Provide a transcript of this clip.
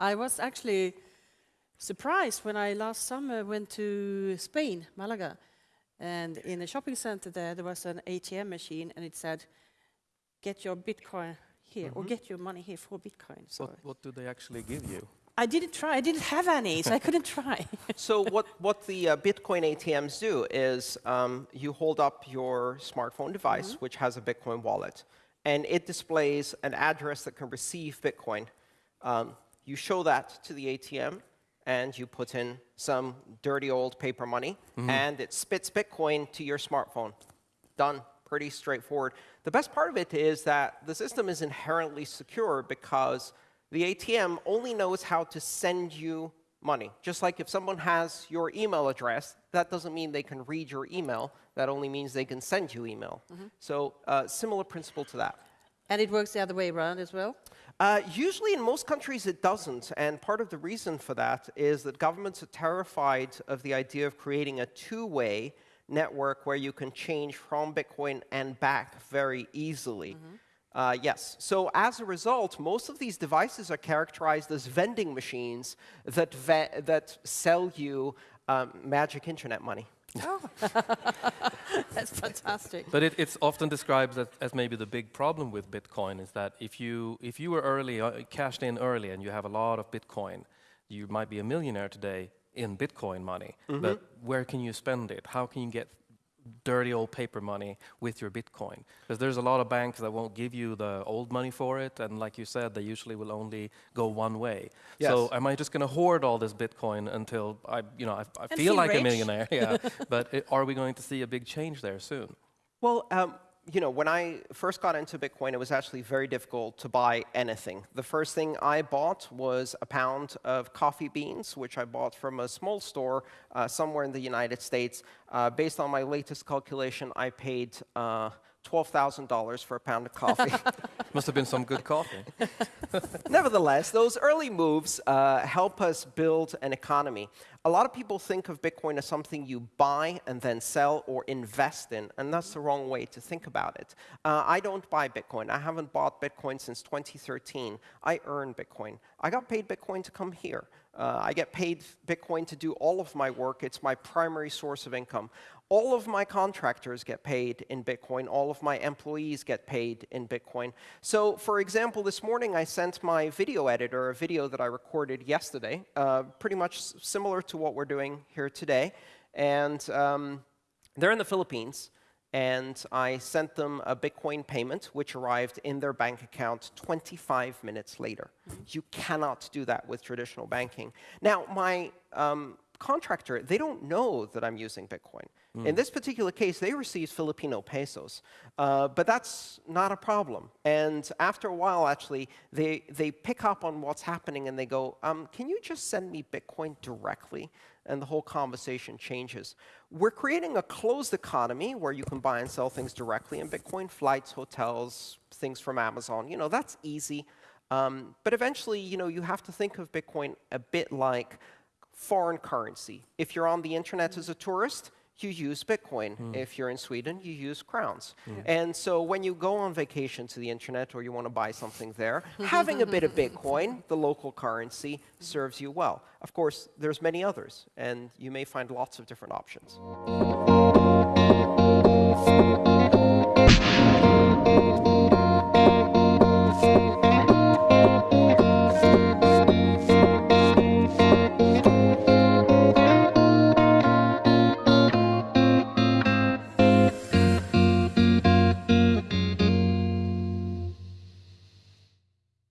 I was actually surprised when I last summer went to Spain, Malaga, and in a shopping center there, there was an ATM machine, and it said, "Get your Bitcoin here, or get your money here for Bitcoin." So What, what do they actually give you? I didn't try. I didn't have any, so I couldn't try. So what, what the uh, Bitcoin ATMs do is um, you hold up your smartphone device, which has a Bitcoin wallet, and it displays an address that can receive Bitcoin. Um, you show that to the ATM, and you put in some dirty old paper money, and it spits Bitcoin to your smartphone. Done. Pretty straightforward. The best part of it is that the system is inherently secure because the ATM only knows how to send you money. Just like if someone has your email address, that doesn't mean they can read your email. That only means they can send you email. So uh, similar principle to that. And it works the other way around as well. Uh, usually, in most countries, it doesn't. And part of the reason for that is that governments are terrified of the idea of creating a two-way network where you can change from Bitcoin and back very easily. Uh, yes. So as a result, most of these devices are characterized as vending machines that, ve that sell you um, magic internet money. That's fantastic. But it, it's often described as, as maybe the big problem with Bitcoin is that if you if you were early uh, cashed in early and you have a lot of Bitcoin, you might be a millionaire today in Bitcoin money. But where can you spend it? How can you get dirty old paper money with your Bitcoin? Because there's a lot of banks that won't give you the old money for it, and like you said, they usually will only go one way. So am I just going to hoard all this Bitcoin until I, you know, I, I feel feel like a millionaire? Yeah. but i are we going to see a big change there soon? Well, um, you know, when I first got into Bitcoin, it was actually very difficult to buy anything. The first thing I bought was a pound of coffee beans, which I bought from a small store uh, somewhere in the United States. Uh, based on my latest calculation, I paid uh, $12,000 for a pound of coffee. Must have been some good coffee. Nevertheless, those early moves uh, help us build an economy. A lot of people think of Bitcoin as something you buy and then sell or invest in, and that's the wrong way to think about it. Uh, I don't buy Bitcoin. I haven't bought Bitcoin since 2013. I earn Bitcoin. I got paid Bitcoin to come here. Uh, I get paid Bitcoin to do all of my work. It's my primary source of income. All of my contractors get paid in Bitcoin. All of my employees get paid in Bitcoin. So, for example, this morning I sent my video editor a video that I recorded yesterday, uh, pretty much similar to what we're doing here today. And um, they're in the Philippines, and I sent them a Bitcoin payment, which arrived in their bank account 25 minutes later. You cannot do that with traditional banking. Now, my um, contractor, they don't know that I'm using Bitcoin. In this particular case, they received Filipino pesos, uh, but that's not a problem. And after a while, actually, they, they pick up on what's happening and they go, um, can you just send me Bitcoin directly? And the whole conversation changes. We're creating a closed economy where you can buy and sell things directly in Bitcoin, flights, hotels, things from Amazon. You know, that's easy. Um, but eventually, you know, you have to think of Bitcoin a bit like foreign currency. If you're on the internet as a mm. tourist, you use Bitcoin. Mm. If you're in Sweden, you use crowns. Mm. And so when you go on vacation to the internet or you want to buy something there, having a bit of Bitcoin, the local currency, serves you well. Of course, there's many others, and you may find lots of different options.